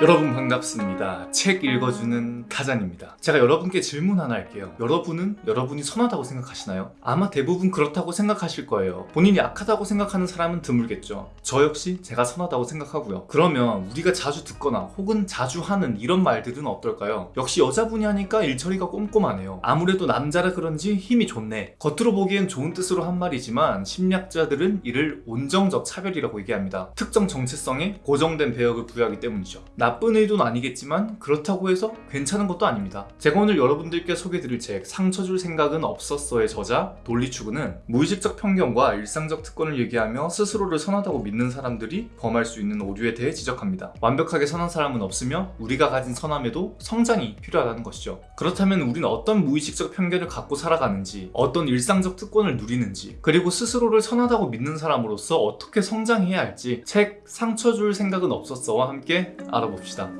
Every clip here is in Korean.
여러분 반갑습니다. 책 읽어주는 타잔입니다. 제가 여러분께 질문 하나 할게요. 여러분은 여러분이 선하다고 생각하시나요? 아마 대부분 그렇다고 생각하실 거예요. 본인이 악하다고 생각하는 사람은 드물겠죠. 저 역시 제가 선하다고 생각하고요. 그러면 우리가 자주 듣거나 혹은 자주 하는 이런 말들은 어떨까요? 역시 여자분이 하니까 일처리가 꼼꼼하네요. 아무래도 남자라 그런지 힘이 좋네. 겉으로 보기엔 좋은 뜻으로 한 말이지만 심리학자들은 이를 온정적 차별이라고 얘기합니다. 특정 정체성에 고정된 배역을 부여하기 때문이죠. 나쁜 의도는 아니겠지만 그렇다고 해서 괜찮은 것도 아닙니다. 제가 오늘 여러분들께 소개드릴 책 상처줄 생각은 없었어의 저자 돌리추구는 무의식적 편견과 일상적 특권을 얘기하며 스스로를 선하다고 믿는 사람들이 범할 수 있는 오류에 대해 지적합니다. 완벽하게 선한 사람은 없으며 우리가 가진 선함에도 성장이 필요하다는 것이죠. 그렇다면 우리는 어떤 무의식적 편견을 갖고 살아가는지 어떤 일상적 특권을 누리는지 그리고 스스로를 선하다고 믿는 사람으로서 어떻게 성장해야 할지 책 상처줄 생각은 없었어와 함께 알아 봅시다.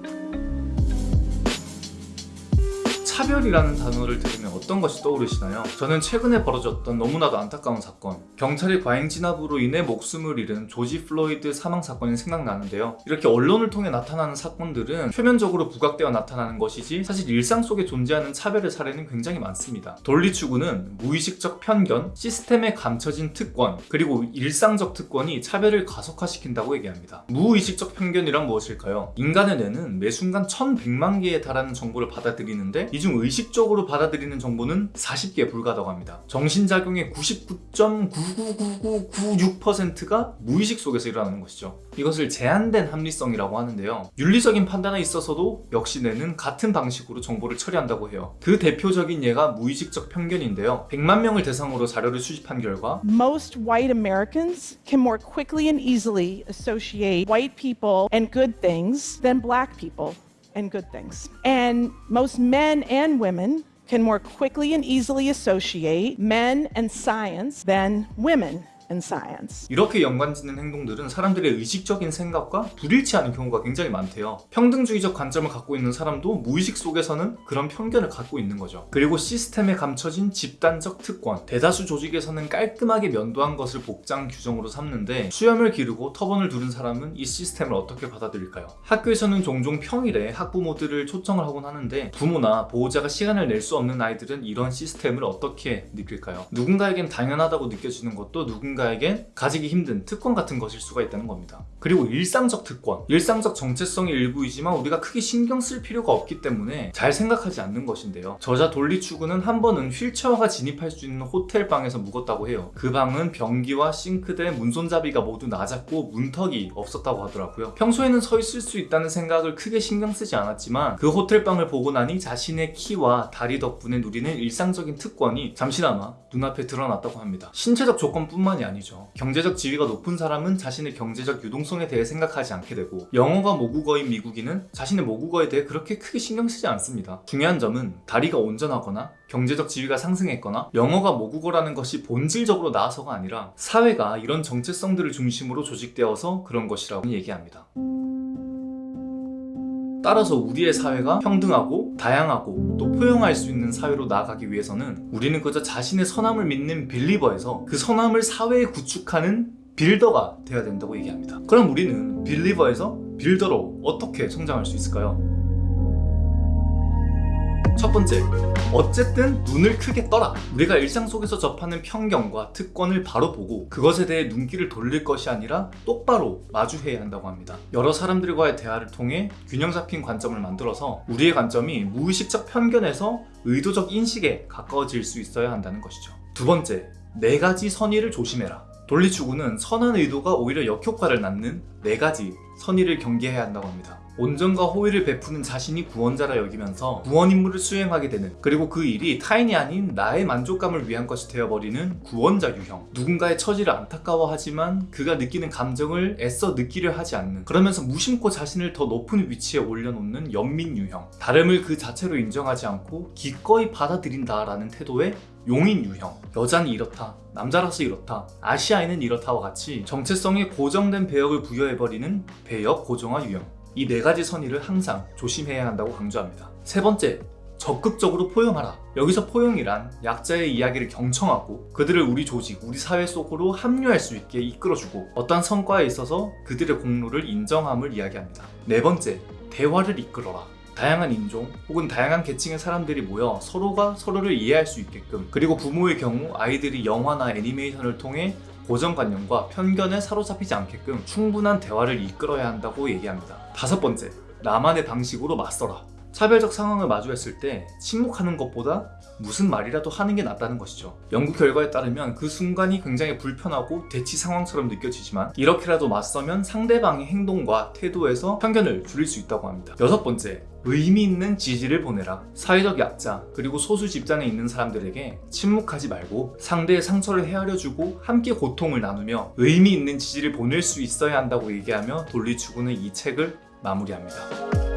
차별이라는 단어를 들으면 어떤 것이 떠오르시나요? 저는 최근에 벌어졌던 너무나도 안타까운 사건 경찰의 과잉 진압으로 인해 목숨을 잃은 조지 플로이드 사망 사건이 생각나는데요 이렇게 언론을 통해 나타나는 사건들은 표면적으로 부각되어 나타나는 것이지 사실 일상 속에 존재하는 차별의 사례는 굉장히 많습니다 돌리 추그는 무의식적 편견, 시스템에 감춰진 특권 그리고 일상적 특권이 차별을 가속화시킨다고 얘기합니다 무의식적 편견이란 무엇일까요? 인간의 뇌는 매 순간 1100만 개에 달하는 정보를 받아들이는데 이중 의식적으로 받아들이는 정보는 40개에 불과하다고 합니다. 정신작용의 99.99996%가 무의식 속에서 일어나는 것이죠. 이것을 제한된 합리성이라고 하는데요. 윤리적인 판단에 있어서도 역시 뇌는 같은 방식으로 정보를 처리한다고 해요. 그 대표적인 예가 무의식적 편견인데요. 100만 명을 대상으로 자료를 수집한 결과 Most white Americans can more quickly and easily associate white people and good things than black people and good things. And most men and women can more quickly and easily associate men and science than women and science. 이렇게 연관짓는 행동들은 사람들의 의식적인 생각과 불일치하는 경우가 굉장히 많대요. 평등주의적 관점을 갖고 있는 사람도 무의식 속에서는 그런 편견을 갖고 있는 거죠. 그리고 시스템에 감춰진 집단적 특권, 대다수 조직에서는 깔끔하게 면도한 것을 복장 규정으로 삼는데 수염을 기르고 터번을 두른 사람은 이 시스템을 어떻게 받아들일까요? 학교에서는 종종 평일에 학부모들을 초청을 하곤 하는데 부모나 보호자가 시간을 낼 수 없는 아이들은 이런 시스템을 어떻게 느낄까요? 누군가에겐 당연하다고 느껴지는 것도 누군가 누군가에겐 가지기 힘든 특권 같은 것일 수가 있다는 겁니다. 그리고 일상적 특권, 일상적 정체성의 일부이지만 우리가 크게 신경 쓸 필요가 없기 때문에 잘 생각하지 않는 것인데요. 저자 돌리추구는 한 번은 휠체어가 진입할 수 있는 호텔 방에서 묵었다고 해요. 그 방은 변기와 싱크대, 문손잡이가 모두 낮았고 문턱이 없었다고 하더라고요. 평소에는 서 있을 수 있다는 생각을 크게 신경 쓰지 않았지만 그 호텔 방을 보고 나니 자신의 키와 다리 덕분에 누리는 일상적인 특권이 잠시나마 눈앞에 드러났다고 합니다. 신체적 조건뿐만이 아니죠. 경제적 지위가 높은 사람은 자신의 경제적 유동성에 대해 생각하지 않게 되고 영어가 모국어인 미국인은 자신의 모국어에 대해 그렇게 크게 신경 쓰지 않습니다. 중요한 점은 다리가 온전하거나 경제적 지위가 상승했거나 영어가 모국어라는 것이 본질적으로 나아서가 아니라 사회가 이런 정체성들을 중심으로 조직되어서 그런 것이라고 얘기합니다. 따라서 우리의 사회가 평등하고 다양하고 또 포용할 수 있는 사회로 나아가기 위해서는 우리는 그저 자신의 선함을 믿는 빌리버에서 그 선함을 사회에 구축하는 빌더가 되어야 된다고 얘기합니다. 그럼 우리는 빌리버에서 빌더로 어떻게 성장할 수 있을까요? 첫 번째, 어쨌든 눈을 크게 떠라. 우리가 일상 속에서 접하는 편견과 특권을 바로 보고 그것에 대해 눈길을 돌릴 것이 아니라 똑바로 마주해야 한다고 합니다. 여러 사람들과의 대화를 통해 균형 잡힌 관점을 만들어서 우리의 관점이 무의식적 편견에서 의도적 인식에 가까워질 수 있어야 한다는 것이죠. 두 번째, 네 가지 선의를 조심해라. 돌리추구는 선한 의도가 오히려 역효과를 낳는 네 가지 선의를 경계해야 한다고 합니다. 온전과 호의를 베푸는 자신이 구원자라 여기면서 구원 임무를 수행하게 되는 그리고 그 일이 타인이 아닌 나의 만족감을 위한 것이 되어버리는 구원자 유형. 누군가의 처지를 안타까워하지만 그가 느끼는 감정을 애써 느끼려 하지 않는 그러면서 무심코 자신을 더 높은 위치에 올려놓는 연민 유형. 다름을 그 자체로 인정하지 않고 기꺼이 받아들인다 라는 태도의 용인 유형. 여자는 이렇다 남자라서 이렇다 아시아인은 이렇다와 같이 정체성에 고정된 배역을 부여해버리는 배역 고정화 유형 이 네 가지 선의를 항상 조심해야 한다고 강조합니다. 세 번째 적극적으로 포용하라. 여기서 포용이란 약자의 이야기를 경청하고 그들을 우리 조직, 우리 사회 속으로 합류할 수 있게 이끌어주고 어떠한 성과에 있어서 그들의 공로를 인정함을 이야기합니다. 네 번째 대화를 이끌어라. 다양한 인종 혹은 다양한 계층의 사람들이 모여 서로가 서로를 이해할 수 있게끔 그리고 부모의 경우 아이들이 영화나 애니메이션을 통해 고정관념과 편견에 사로잡히지 않게끔 충분한 대화를 이끌어야 한다고 얘기합니다. 다섯 번째, 나만의 방식으로 맞서라. 차별적 상황을 마주했을 때 침묵하는 것보다 무슨 말이라도 하는 게 낫다는 것이죠. 연구 결과에 따르면 그 순간이 굉장히 불편하고 대치 상황처럼 느껴지지만 이렇게라도 맞서면 상대방의 행동과 태도에서 편견을 줄일 수 있다고 합니다. 여섯 번째, 의미 있는 지지를 보내라. 사회적 약자 그리고 소수 집단에 있는 사람들에게 침묵하지 말고 상대의 상처를 헤아려주고 함께 고통을 나누며 의미 있는 지지를 보낼 수 있어야 한다고 얘기하며 돌리 추그는 이 책을 마무리합니다.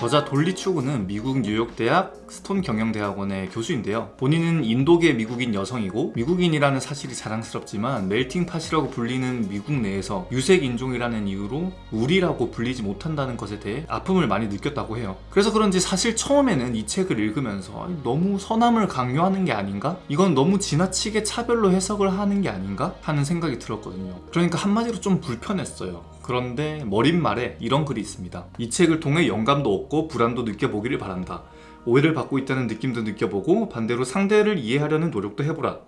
저자 돌리 추그는 미국 뉴욕대학 스톤 경영대학원의 교수인데요. 본인은 인도계 미국인 여성이고 미국인이라는 사실이 자랑스럽지만 melting pot이라고 불리는 미국 내에서 유색 인종이라는 이유로 우리라고 불리지 못한다는 것에 대해 아픔을 많이 느꼈다고 해요. 그래서 그런지 사실 처음에는 이 책을 읽으면서 너무 선함을 강요하는 게 아닌가? 이건 너무 지나치게 차별로 해석을 하는 게 아닌가? 하는 생각이 들었거든요. 그러니까 한마디로 좀 불편했어요. 그런데 머릿말에 이런 글이 있습니다. 이 책을 통해 영감도 얻고 불안도 느껴보기를 바란다. 오해를 받고 있다는 느낌도 느껴보고 반대로 상대를 이해하려는 노력도 해보라.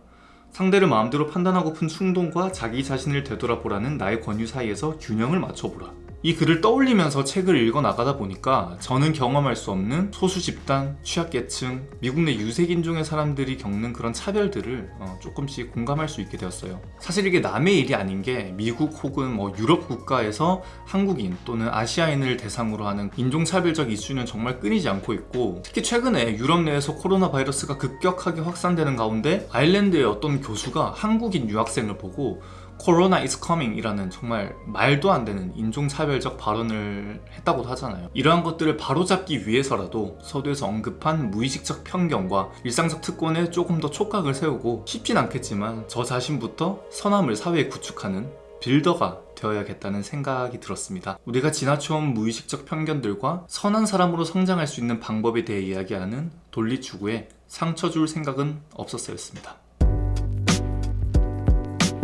상대를 마음대로 판단하고픈 충동과 자기 자신을 되돌아보라는 나의 권유 사이에서 균형을 맞춰보라. 이 글을 떠올리면서 책을 읽어 나가다 보니까 저는 경험할 수 없는 소수 집단, 취약계층, 미국 내 유색인종의 사람들이 겪는 그런 차별들을 어, 조금씩 공감할 수 있게 되었어요. 사실 이게 남의 일이 아닌 게 미국 혹은 뭐 유럽 국가에서 한국인 또는 아시아인을 대상으로 하는 인종차별적 이슈는 정말 끊이지 않고 있고 특히 최근에 유럽 내에서 코로나 바이러스가 급격하게 확산되는 가운데 아일랜드의 어떤 교수가 한국인 유학생을 보고 코로나 is coming 이라는 정말 말도 안 되는 인종차별적 발언을 했다고도 하잖아요. 이러한 것들을 바로잡기 위해서라도 서두에서 언급한 무의식적 편견과 일상적 특권에 조금 더 촉각을 세우고 쉽진 않겠지만 저 자신부터 선함을 사회에 구축하는 빌더가 되어야겠다는 생각이 들었습니다. 우리가 지나쳐온 무의식적 편견들과 선한 사람으로 성장할 수 있는 방법에 대해 이야기하는 돌리추구에 상처 줄 생각은 없었어였습니다.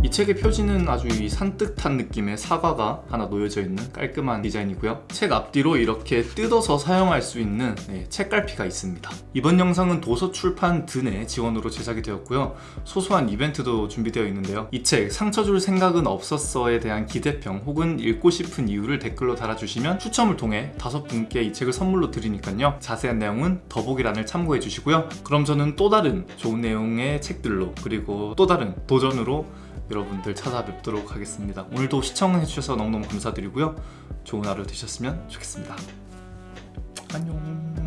이 책의 표지는 아주 이 산뜻한 느낌의 사과가 하나 놓여져 있는 깔끔한 디자인이고요. 책 앞뒤로 이렇게 뜯어서 사용할 수 있는 네, 책갈피가 있습니다. 이번 영상은 도서 출판 드네 지원으로 제작이 되었고요. 소소한 이벤트도 준비되어 있는데요. 이 책 상처 줄 생각은 없었어에 대한 기대평 혹은 읽고 싶은 이유를 댓글로 달아주시면 추첨을 통해 다섯 분께 이 책을 선물로 드리니까요. 자세한 내용은 더보기란을 참고해 주시고요. 그럼 저는 또 다른 좋은 내용의 책들로 그리고 또 다른 도전으로 여러분들 찾아뵙도록 하겠습니다. 오늘도 시청해주셔서 너무너무 감사드리고요. 좋은 하루 되셨으면 좋겠습니다. 안녕.